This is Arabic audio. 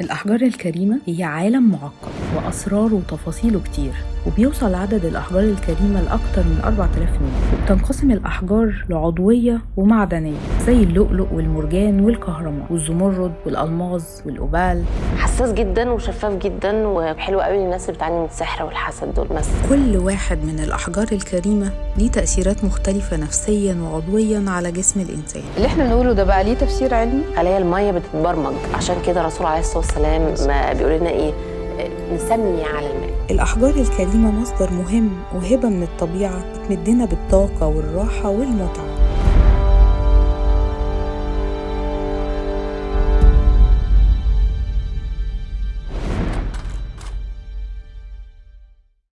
الأحجار الكريمة هي عالم معقد. وأسراره وتفاصيله كتير وبيوصل عدد الأحجار الكريمة لأكتر من 4000 نوع وبتنقسم الأحجار لعضوية ومعدنية زي اللؤلؤ والمرجان والكهرمان والزمرد والألماظ والأوبال. حساس جدا وشفاف جدا وحلو قوي للناس اللي بتعاني من السحر والحسد دول مثلا كل واحد من الأحجار الكريمة ليه تأثيرات مختلفة نفسيا وعضويا على جسم الإنسان. اللي إحنا بنقوله ده بقى ليه تفسير علمي؟ خلايا المية بتتبرمج عشان كده الرسول عليه الصلاة والسلام ما بيقول لنا إيه؟ نسمي على الماء الأحجار الكريمة مصدر مهم وهبة من الطبيعة بتمدنا بالطاقة والراحة والمتعة.